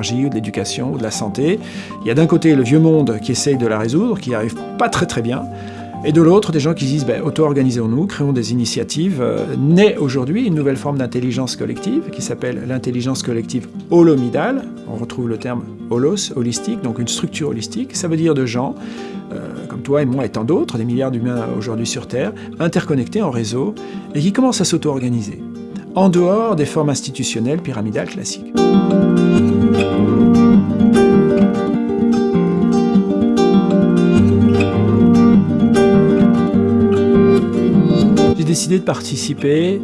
l'énergie ou de l'éducation ou de la santé. Il y a d'un côté le vieux monde qui essaye de la résoudre, qui arrive pas très très bien, et de l'autre, des gens qui disent ben, auto-organisons-nous, créons des initiatives. Euh, naît aujourd'hui une nouvelle forme d'intelligence collective qui s'appelle l'intelligence collective holomidale. On retrouve le terme holos, holistique, donc une structure holistique. Ça veut dire de gens, euh, comme toi et moi et tant d'autres, des milliards d'humains aujourd'hui sur Terre, interconnectés en réseau et qui commencent à s'auto-organiser, en dehors des formes institutionnelles pyramidales classiques. De participer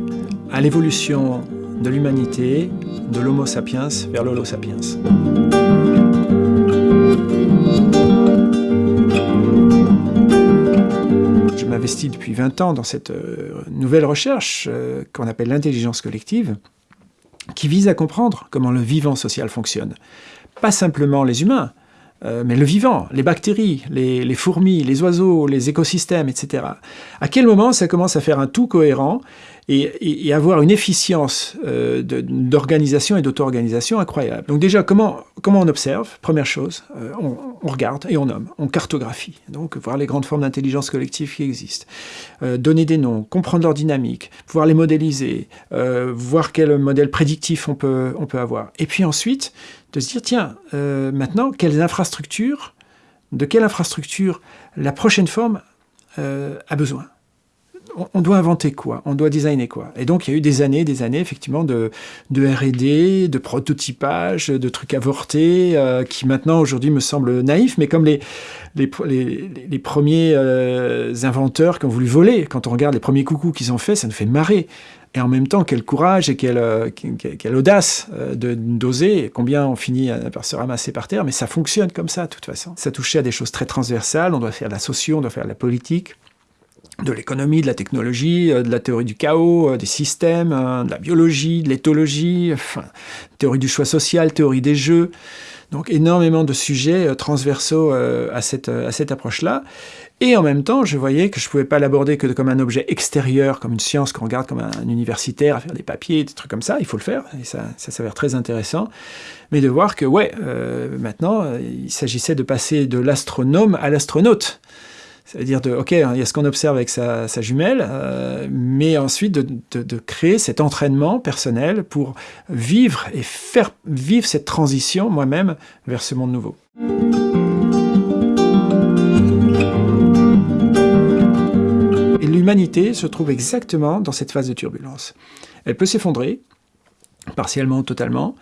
à l'évolution de l'humanité, de l'Homo sapiens vers l'Holo sapiens. Je m'investis depuis 20 ans dans cette euh, nouvelle recherche euh, qu'on appelle l'intelligence collective, qui vise à comprendre comment le vivant social fonctionne. Pas simplement les humains, euh, mais le vivant, les bactéries, les, fourmis, les oiseaux, les écosystèmes, etc. À quel moment ça commence à faire un tout cohérent et, avoir une efficience euh, d'organisation et d'auto-organisation incroyable. Donc déjà, comment, comment on observe? Première chose, euh, on, regarde et on nomme, on cartographie. Donc voir les grandes formes d'intelligence collective qui existent. donner des noms, comprendre leur dynamique, pouvoir les modéliser, voir quel modèle prédictif on peut, on peut avoir. Et puis ensuite, de se dire, tiens, euh, maintenant, quelles infrastructures, de quelle infrastructure la prochaine forme euh, a besoin? On doit inventer quoi? On doit designer quoi? Et donc, il y a eu des années, des années, effectivement, de, R&D, de prototypage, de trucs avortés, euh, qui maintenant, aujourd'hui, me semblent naïfs, mais comme les, les, premiers inventeurs qui ont voulu voler, quand on regarde les premiers coucous qu'ils ont fait, ça nous fait marrer. Et en même temps, quel courage et quelle, euh, audace euh, de d'oser, combien on finit par se ramasser par terre, mais ça fonctionne comme ça, de toute façon. Ça touchait à des choses très transversales, on doit faire de la socio, on doit faire de la politique, de l'économie, de la technologie, euh, de la théorie du chaos, des systèmes, de la biologie, de l'éthologie, enfin, théorie du choix social, théorie des jeux. Donc énormément de sujets transversaux à cette, à cette approche-là. Et en même temps, je voyais que je ne pouvais pas l'aborder que comme un objet extérieur, comme une science qu'on regarde comme un universitaire à faire des papiers, des trucs comme ça. Il faut le faire, et ça, ça s'avère très intéressant. Mais de voir que, ouais, euh, maintenant, il s'agissait de passer de l'astronome à l'astronaute. C'est-à-dire de, ok, il y a ce qu'on observe avec sa, jumelle, euh, mais ensuite de, créer cet entraînement personnel pour vivre et faire vivre cette transition moi-même vers ce monde nouveau. l'humanité se trouve exactement dans cette phase de turbulence. Elle peut s'effondrer, partiellement ou totalement,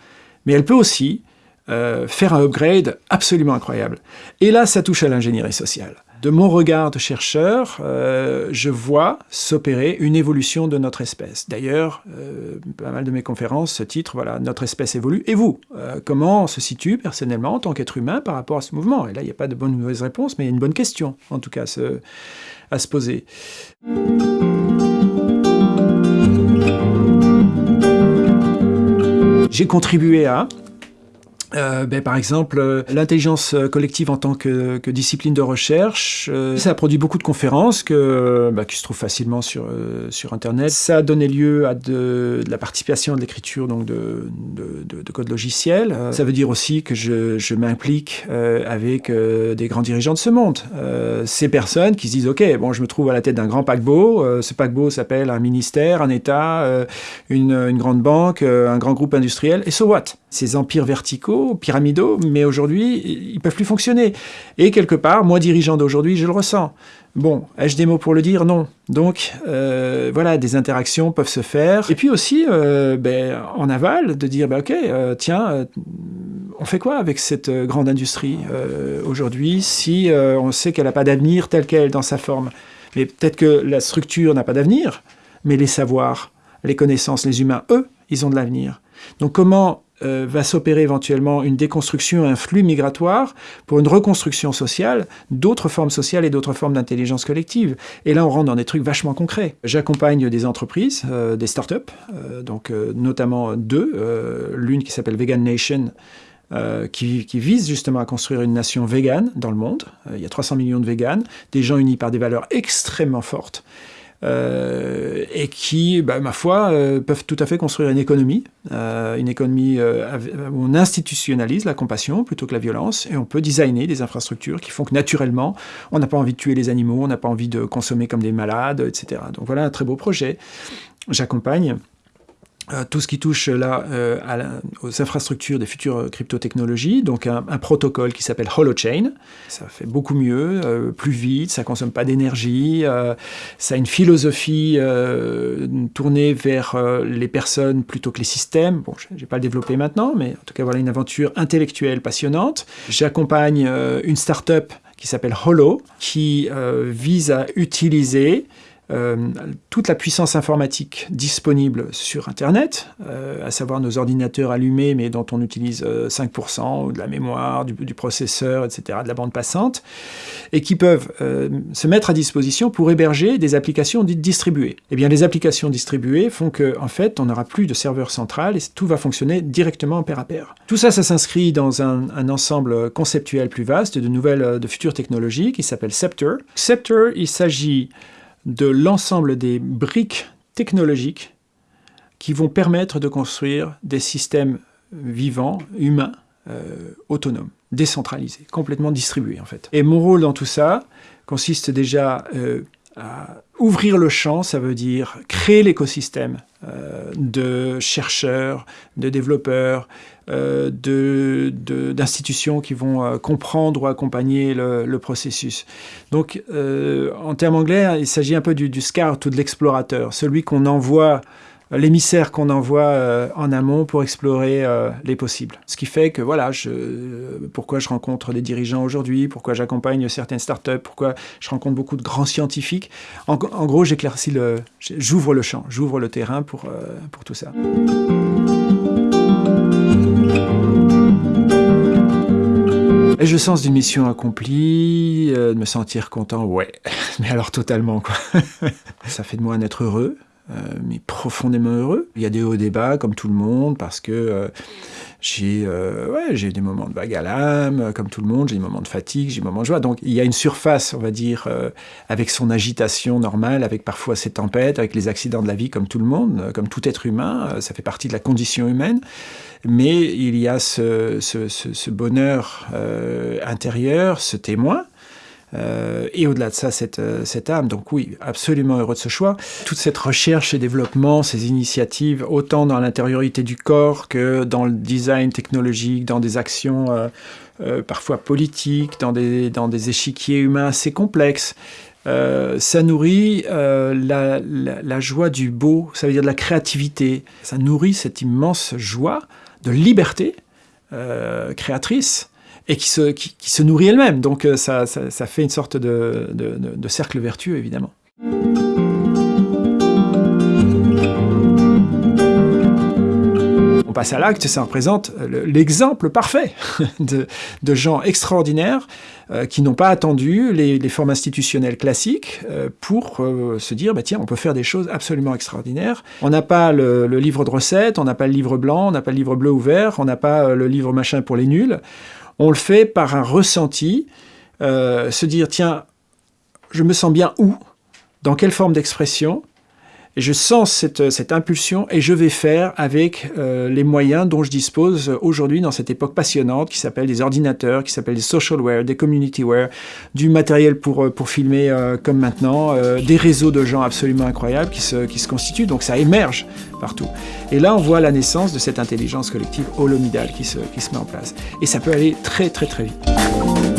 mais elle peut aussi euh, faire un upgrade absolument incroyable. Et là, ça touche à l'ingénierie sociale. De mon regard de chercheur, euh, je vois s'opérer une évolution de notre espèce. D'ailleurs, euh, pas mal de mes conférences, ce titre, voilà, notre espèce évolue. Et vous, comment on se situe personnellement en tant qu'être humain par rapport à ce mouvement? Et là, il n'y a pas de bonne ou mauvaise réponse, mais il y a une bonne question, en tout cas, à se poser. J'ai contribué à euh, ben, par exemple, euh, l'intelligence euh, collective en tant que, discipline de recherche, ça a produit beaucoup de conférences que, bah, qui se trouvent facilement sur, sur Internet. Ça a donné lieu à de, la participation à l'écriture donc de, de, de, code ça veut dire aussi que je, je m'implique avec des grands dirigeants de ce monde. ces personnes qui se disent, OK, bon, je me trouve à la tête d'un grand paquebot. ce paquebot s'appelle un ministère, un État, une, une grande banque, un grand groupe industriel. Et so what? Ces empires verticaux pyramidaux, mais aujourd'hui, ils peuvent plus fonctionner. Et quelque part, moi, dirigeant d'aujourd'hui, je le ressens. Bon, ai-je des mots pour le dire? Non. Donc, euh, voilà, des interactions peuvent se faire. Et puis aussi, euh, ben, en aval, de dire, ben, OK, euh, tiens, on fait quoi avec cette grande industrie aujourd'hui si on sait qu'elle n'a pas d'avenir tel qu'elle dans sa forme? Mais peut-être que la structure n'a pas d'avenir, mais les savoirs, les connaissances, les humains, eux, ils ont de l'avenir. Donc comment euh, va s'opérer éventuellement une déconstruction, un flux migratoire pour une reconstruction sociale, d'autres formes sociales et d'autres formes d'intelligence collective. Et là, on rentre dans des trucs vachement concrets. J'accompagne des entreprises, euh, des startups, euh, donc notamment deux, l'une qui s'appelle Vegan Nation, qui, qui, vise justement à construire une nation végane dans le monde. il y a 300 millions de véganes, des gens unis par des valeurs extrêmement fortes. Euh, et qui, bah, ma foi, euh, peuvent tout à fait construire une économie, euh, une économie où on institutionnalise la compassion plutôt que la violence, et on peut designer des infrastructures qui font que naturellement, on n'a pas envie de tuer les animaux, on n'a pas envie de consommer comme des malades, etc. Donc voilà un très beau projet. J'accompagne tout ce qui touche là euh, aux infrastructures des futures crypto-technologies, donc un, protocole qui s'appelle Holochain. Ça fait beaucoup mieux, euh, plus vite, ça consomme pas d'énergie, ça a une philosophie tournée vers les personnes plutôt que les systèmes. Bon, je vais pas le développer maintenant, mais en tout cas voilà une aventure intellectuelle passionnante. J'accompagne une start-up qui s'appelle Holo, qui vise à utiliser euh, toute la puissance informatique disponible sur Internet, euh, à savoir nos ordinateurs allumés mais dont on utilise 5% euh, de la mémoire, du, processeur, etc., de la bande passante, et qui peuvent se mettre à disposition pour héberger des applications dites distribuées. Eh bien, les applications distribuées font qu'en en fait, on n'aura plus de serveur central et tout va fonctionner directement en pair à pair. Tout ça, ça s'inscrit dans un, un, ensemble conceptuel plus vaste de nouvelles, de futures technologies qui s'appelle Scepter. Scepter, il s'agit de l'ensemble des briques technologiques qui vont permettre de construire des systèmes vivants, humains, euh, autonomes, décentralisés, complètement distribués en fait. Et mon rôle dans tout ça consiste déjà euh, à ouvrir le champ, ça veut dire créer l'écosystème euh, de chercheurs, de développeurs, euh, d'institutions qui vont euh, comprendre ou accompagner le, processus. Donc, en termes anglais, il s'agit un peu du, du, scout ou de l'explorateur, celui qu'on envoie l'émissaire qu'on envoie euh, en amont pour explorer euh, les possibles. Ce qui fait que voilà, pourquoi je rencontre des dirigeants aujourd'hui, pourquoi j'accompagne certaines startups, pourquoi je rencontre beaucoup de grands scientifiques. En, gros, j'éclaircis le, j'ouvre le champ, j'ouvre le terrain pour, euh, pour tout ça. Et je sens d'une mission accomplie, de me sentir content, ouais, mais alors totalement quoi. ça fait de moi un être heureux, euh, mais profondément heureux. Il y a des hauts débats, comme tout le monde, parce que euh, j'ai euh, ouais, j'ai des moments de vague à l'âme, comme tout le monde, j'ai des moments de fatigue, j'ai des moments de joie. Donc il y a une surface, on va dire, avec son agitation normale, avec parfois ses tempêtes, avec les accidents de la vie, comme tout le monde, comme tout être humain, ça fait partie de la condition humaine. Mais il y a ce bonheur intérieur, ce témoin, euh, et au-delà de ça, cette, euh, âme. Donc oui, absolument heureux de ce choix. Toute cette recherche et développement, ces initiatives, autant dans l'intériorité du corps que dans le design technologique, dans des actions euh, parfois politiques, dans des, échiquiers humains assez complexes, ça nourrit la, la, joie du beau, ça veut dire de la créativité. Ça nourrit cette immense joie de liberté créatrice et qui se, qui, se nourrit elle-même. Donc euh, ça, ça, ça, fait une sorte de, de, de cercle vertueux, évidemment. On passe à l'acte, ça représente l'exemple parfait de, de, gens extraordinaires euh, qui n'ont pas attendu les, formes institutionnelles classiques euh, pour euh, se dire bah, tiens, on peut faire des choses absolument extraordinaires. On n'a pas le, le, livre de recettes, on n'a pas le livre blanc, on n'a pas le livre bleu ou vert, on n'a pas le livre machin pour les nuls. On le fait par un ressenti, euh, se dire, tiens, je me sens bien où Dans quelle forme d'expression et je sens cette, cette, impulsion et je vais faire avec euh, les moyens dont je dispose aujourd'hui dans cette époque passionnante qui s'appelle des ordinateurs, qui s'appelle des socialware, des communityware, du matériel pour, euh, pour filmer euh, comme maintenant, des réseaux de gens absolument incroyables qui se, qui se constituent, donc ça émerge partout. Et là, on voit la naissance de cette intelligence collective holomidale qui se, qui se met en place. Et ça peut aller très très très vite.